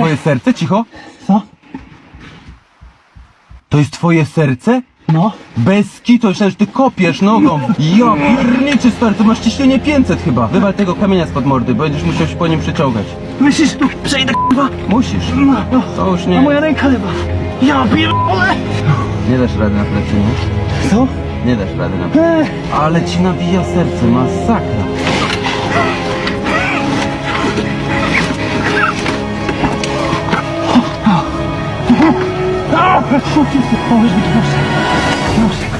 Twoje serce? Cicho. Co? To jest twoje serce? No. Bez kitu, myślałem, że ty kopiesz nogą. Ja pierniczy stary, to masz ciśnienie 500 chyba. Wywal tego kamienia spod mordy, bo będziesz musiał się po nim przeciągać. Myślisz, tu przejdę k***wa? Musisz. No, no. To już A nie. moja ręka lewa. Ja pierdolę! Nie dasz rady na plecy, nie? Co? Nie dasz rady na plecy. Eee. Ale ci nabija serce, masakra. Ah, co ci się powiedz, mi, nosek, nosek.